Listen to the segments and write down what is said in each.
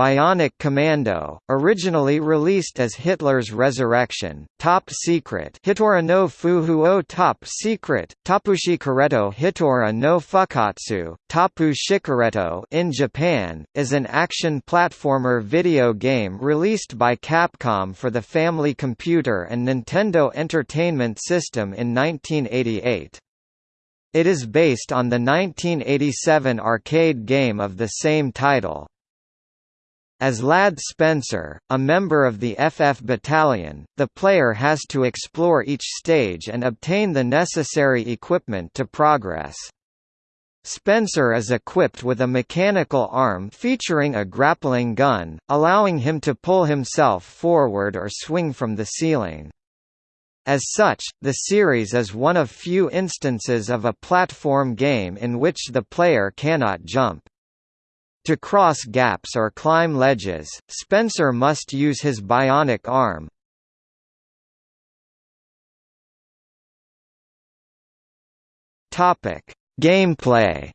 Bionic Commando, originally released as Hitler's Resurrection, Top Secret Hitora no Fuhuo Top Secret, Tapushi Kareto Hitora no Fukatsu, Tapu Shikareto in Japan, is an action platformer video game released by Capcom for the Family Computer and Nintendo Entertainment System in 1988. It is based on the 1987 arcade game of the same title. As Ladd Spencer, a member of the FF Battalion, the player has to explore each stage and obtain the necessary equipment to progress. Spencer is equipped with a mechanical arm featuring a grappling gun, allowing him to pull himself forward or swing from the ceiling. As such, the series is one of few instances of a platform game in which the player cannot jump. To cross gaps or climb ledges, Spencer must use his bionic arm. Gameplay.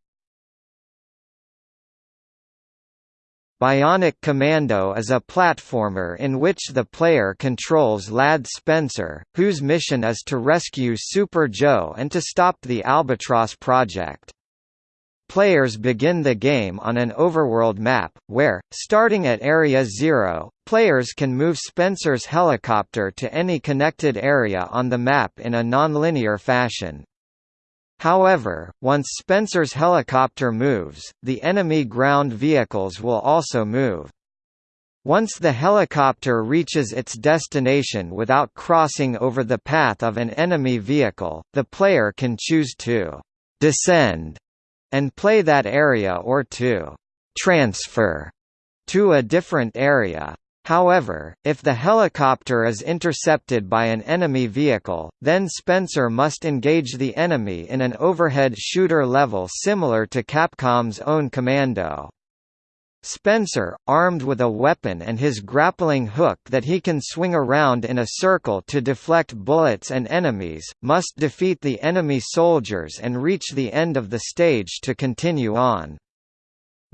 Bionic Commando is a platformer in which the player controls Ladd Spencer, whose mission is to rescue Super Joe and to stop the Albatross Project. Players begin the game on an overworld map, where, starting at Area Zero, players can move Spencer's helicopter to any connected area on the map in a nonlinear fashion. However, once Spencer's helicopter moves, the enemy ground vehicles will also move. Once the helicopter reaches its destination without crossing over the path of an enemy vehicle, the player can choose to descend and play that area or to transfer to a different area. However, if the helicopter is intercepted by an enemy vehicle, then Spencer must engage the enemy in an overhead shooter level similar to Capcom's own Commando. Spencer, armed with a weapon and his grappling hook that he can swing around in a circle to deflect bullets and enemies, must defeat the enemy soldiers and reach the end of the stage to continue on.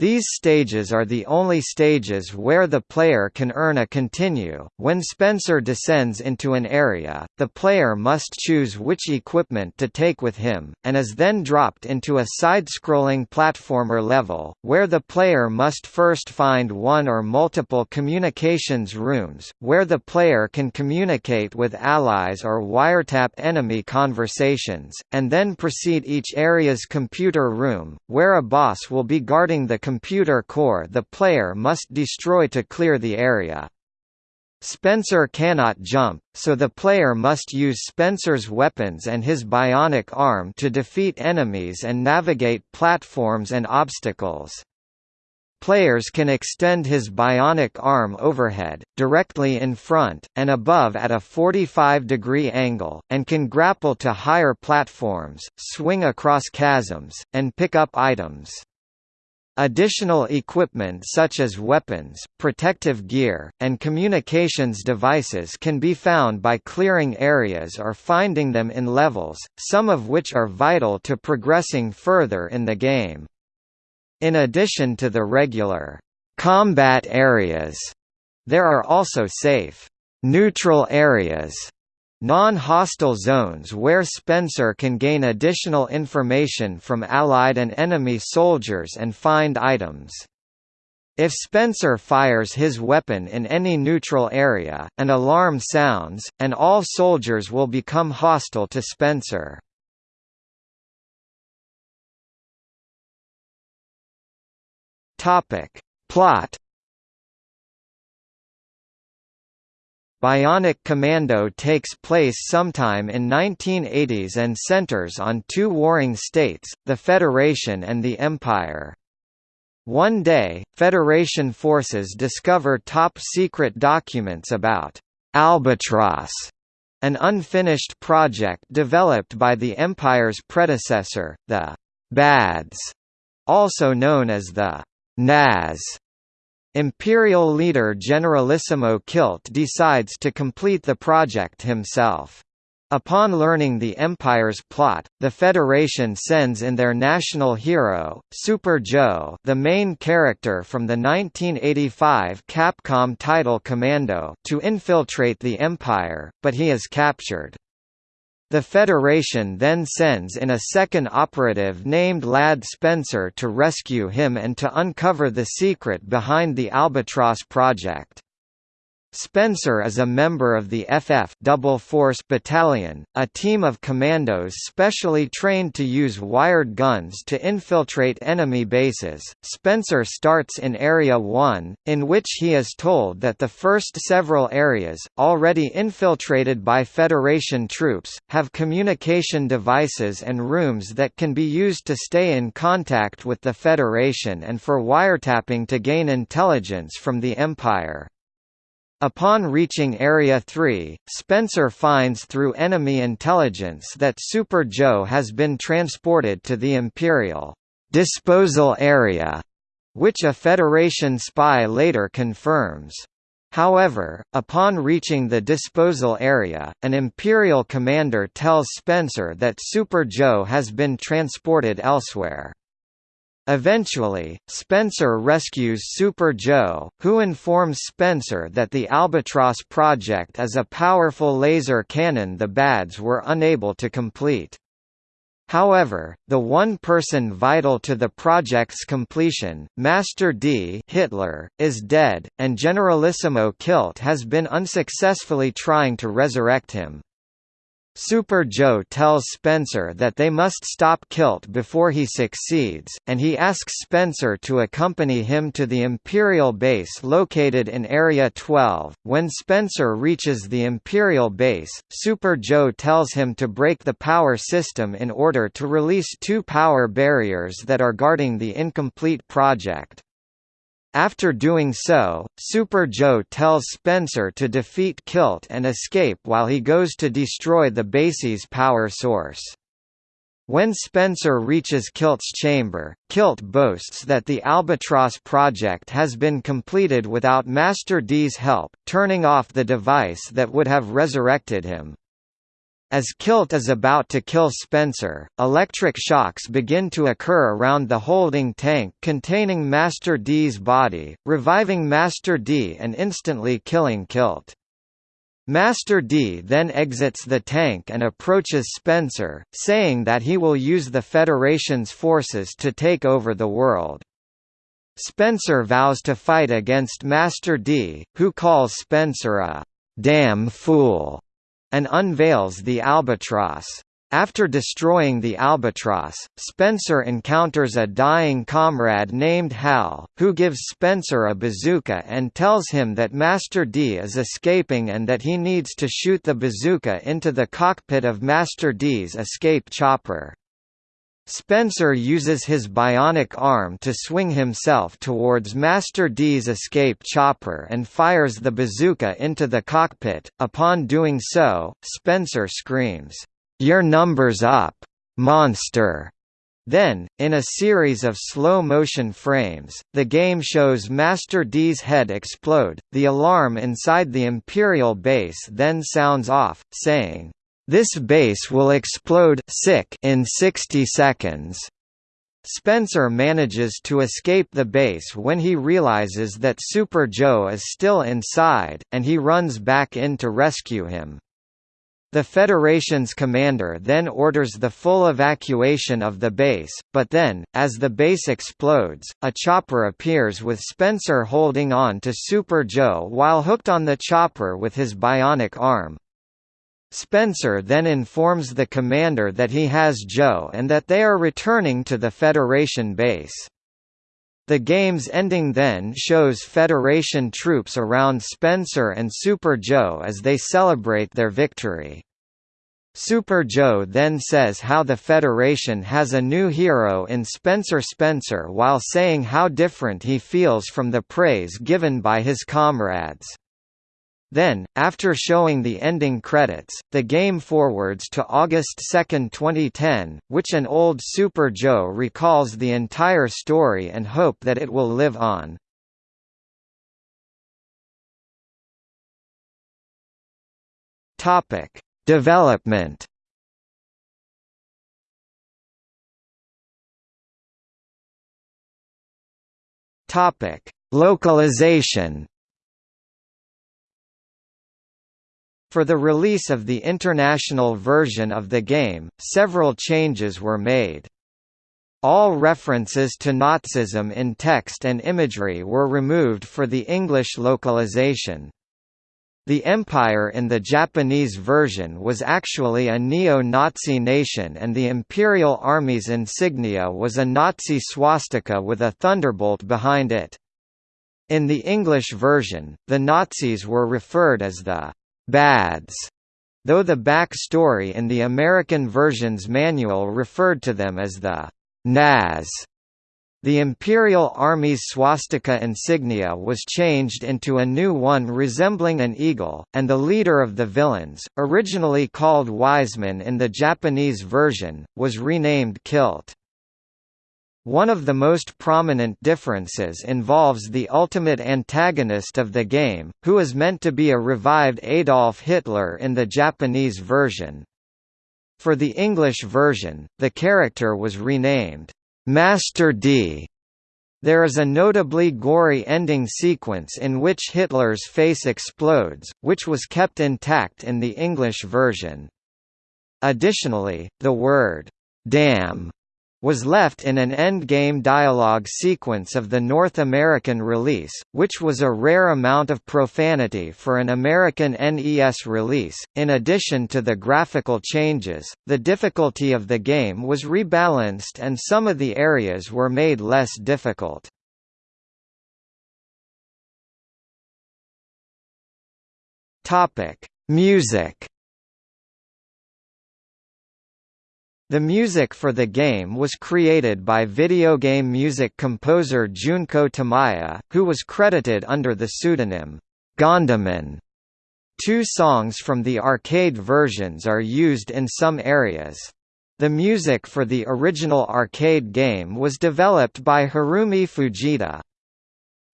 These stages are the only stages where the player can earn a continue. When Spencer descends into an area, the player must choose which equipment to take with him, and is then dropped into a side-scrolling platformer level, where the player must first find one or multiple communications rooms, where the player can communicate with allies or wiretap enemy conversations, and then proceed each area's computer room, where a boss will be guarding the computer core the player must destroy to clear the area. Spencer cannot jump, so the player must use Spencer's weapons and his bionic arm to defeat enemies and navigate platforms and obstacles. Players can extend his bionic arm overhead, directly in front, and above at a 45-degree angle, and can grapple to higher platforms, swing across chasms, and pick up items. Additional equipment such as weapons, protective gear, and communications devices can be found by clearing areas or finding them in levels, some of which are vital to progressing further in the game. In addition to the regular combat areas, there are also safe neutral areas Non-hostile zones where Spencer can gain additional information from Allied and enemy soldiers and find items. If Spencer fires his weapon in any neutral area, an alarm sounds, and all soldiers will become hostile to Spencer. Plot Bionic Commando takes place sometime in 1980s and centers on two warring states, the Federation and the Empire. One day, Federation forces discover top-secret documents about Albatross, an unfinished project developed by the Empire's predecessor, the BADS, also known as the NAS. Imperial leader Generalissimo Killt decides to complete the project himself. Upon learning the Empire's plot, the Federation sends in their national hero, Super Joe the main character from the 1985 Capcom title Commando to infiltrate the Empire, but he is captured. The Federation then sends in a second operative named Ladd Spencer to rescue him and to uncover the secret behind the Albatross project. Spencer is a member of the FF Double Force Battalion, a team of commandos specially trained to use wired guns to infiltrate enemy bases. Spencer starts in Area 1, in which he is told that the first several areas, already infiltrated by Federation troops, have communication devices and rooms that can be used to stay in contact with the Federation and for wiretapping to gain intelligence from the Empire. Upon reaching Area 3, Spencer finds through enemy intelligence that Super Joe has been transported to the Imperial disposal area, which a Federation spy later confirms. However, upon reaching the disposal area, an Imperial commander tells Spencer that Super Joe has been transported elsewhere. Eventually, Spencer rescues Super Joe, who informs Spencer that the Albatross project is a powerful laser cannon the Bads were unable to complete. However, the one person vital to the project's completion, Master D Hitler, is dead, and Generalissimo Killt has been unsuccessfully trying to resurrect him. Super Joe tells Spencer that they must stop Killt before he succeeds, and he asks Spencer to accompany him to the Imperial base located in Area 12. When Spencer reaches the Imperial base, Super Joe tells him to break the power system in order to release two power barriers that are guarding the incomplete project. After doing so, Super Joe tells Spencer to defeat Killt and escape while he goes to destroy the base's power source. When Spencer reaches Killt's chamber, Killt boasts that the Albatross project has been completed without Master D's help, turning off the device that would have resurrected him. As Killt is about to kill Spencer, electric shocks begin to occur around the holding tank containing Master D's body, reviving Master D and instantly killing Killt. Master D then exits the tank and approaches Spencer, saying that he will use the Federation's forces to take over the world. Spencer vows to fight against Master D, who calls Spencer a damn fool and unveils the albatross. After destroying the albatross, Spencer encounters a dying comrade named Hal, who gives Spencer a bazooka and tells him that Master D is escaping and that he needs to shoot the bazooka into the cockpit of Master D's escape chopper. Spencer uses his bionic arm to swing himself towards Master D's escape chopper and fires the bazooka into the cockpit. Upon doing so, Spencer screams, Your number's up, monster! Then, in a series of slow-motion frames, the game shows Master D's head explode, the alarm inside the Imperial base then sounds off, saying, this base will explode sick in 60 seconds. Spencer manages to escape the base when he realizes that Super Joe is still inside, and he runs back in to rescue him. The Federation's commander then orders the full evacuation of the base, but then, as the base explodes, a chopper appears with Spencer holding on to Super Joe while hooked on the chopper with his bionic arm. Spencer then informs the commander that he has Joe and that they are returning to the Federation base. The game's ending then shows Federation troops around Spencer and Super Joe as they celebrate their victory. Super Joe then says how the Federation has a new hero in Spencer Spencer while saying how different he feels from the praise given by his comrades. Then, after showing the ending credits, the game forwards to August 2, 2010, which an old Super Joe recalls the entire story and hope that it will live on. Topic: Development Topic: Localization. For the release of the international version of the game, several changes were made. All references to Nazism in text and imagery were removed for the English localization. The Empire in the Japanese version was actually a neo-Nazi nation and the Imperial Army's insignia was a Nazi swastika with a thunderbolt behind it. In the English version, the Nazis were referred as the «bads», though the back story in the American version's manual referred to them as the «Naz». The Imperial Army's swastika insignia was changed into a new one resembling an eagle, and the leader of the villains, originally called Wiseman in the Japanese version, was renamed Killt. One of the most prominent differences involves the ultimate antagonist of the game, who is meant to be a revived Adolf Hitler in the Japanese version. For the English version, the character was renamed Master D. There is a notably gory ending sequence in which Hitler's face explodes, which was kept intact in the English version. Additionally, the word, damn, was left in an endgame dialogue sequence of the North American release, which was a rare amount of profanity for an American NES release. In addition to the graphical changes, the difficulty of the game was rebalanced and some of the areas were made less difficult. Topic: Music The music for the game was created by video game music composer Junko Tamiya, who was credited under the pseudonym Gondaman. Two songs from the arcade versions are used in some areas. The music for the original arcade game was developed by Harumi Fujita.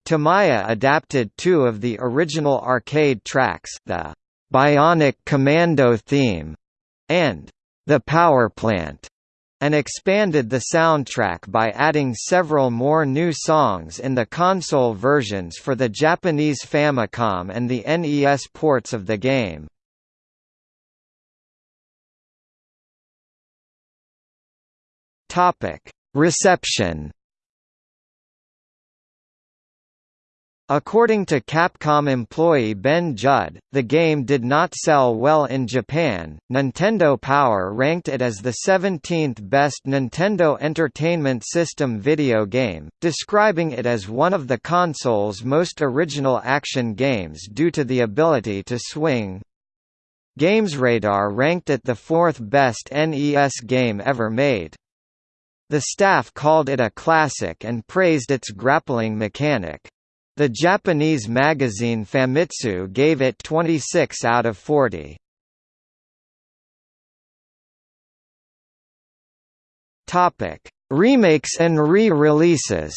Tamiya adapted two of the original arcade tracks the Bionic Commando theme and the Power Plant, and expanded the soundtrack by adding several more new songs in the console versions for the Japanese Famicom and the NES ports of the game. Reception According to Capcom employee Ben Judd, the game did not sell well in Japan. Nintendo Power ranked it as the 17th best Nintendo Entertainment System video game, describing it as one of the console's most original action games due to the ability to swing. GamesRadar ranked it the fourth best NES game ever made. The staff called it a classic and praised its grappling mechanic. The Japanese magazine Famitsu gave it 26 out of 40. Topic: Remakes and re-releases.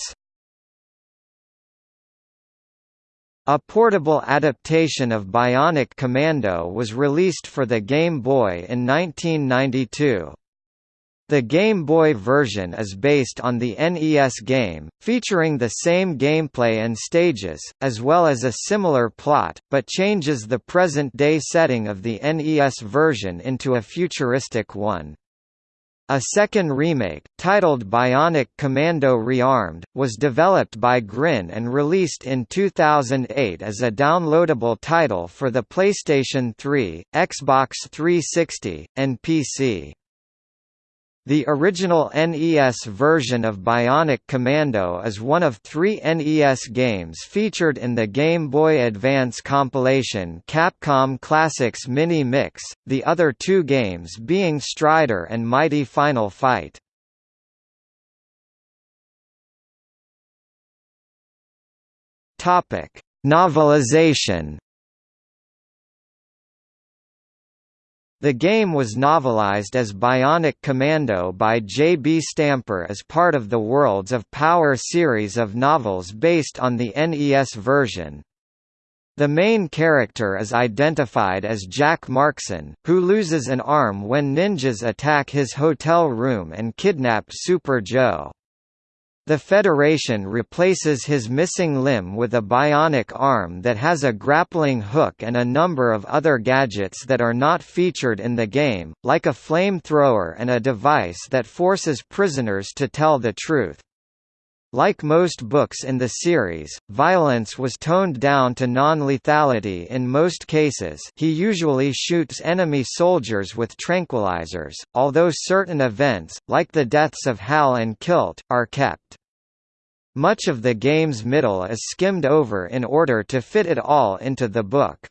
A portable adaptation of Bionic Commando was released for the Game Boy in 1992. The Game Boy version is based on the NES game, featuring the same gameplay and stages, as well as a similar plot, but changes the present-day setting of the NES version into a futuristic one. A second remake, titled Bionic Commando Rearmed, was developed by Grin and released in 2008 as a downloadable title for the PlayStation 3, Xbox 360, and PC. The original NES version of Bionic Commando is one of three NES games featured in the Game Boy Advance compilation Capcom Classics Mini Mix, the other two games being Strider and Mighty Final Fight. Novelization The game was novelized as Bionic Commando by J. B. Stamper as part of the Worlds of Power series of novels based on the NES version. The main character is identified as Jack Markson, who loses an arm when ninjas attack his hotel room and kidnap Super Joe. The Federation replaces his missing limb with a bionic arm that has a grappling hook and a number of other gadgets that are not featured in the game, like a flamethrower and a device that forces prisoners to tell the truth. Like most books in the series, violence was toned down to non-lethality in most cases he usually shoots enemy soldiers with tranquilizers, although certain events, like the deaths of Hal and Killt, are kept. Much of the game's middle is skimmed over in order to fit it all into the book.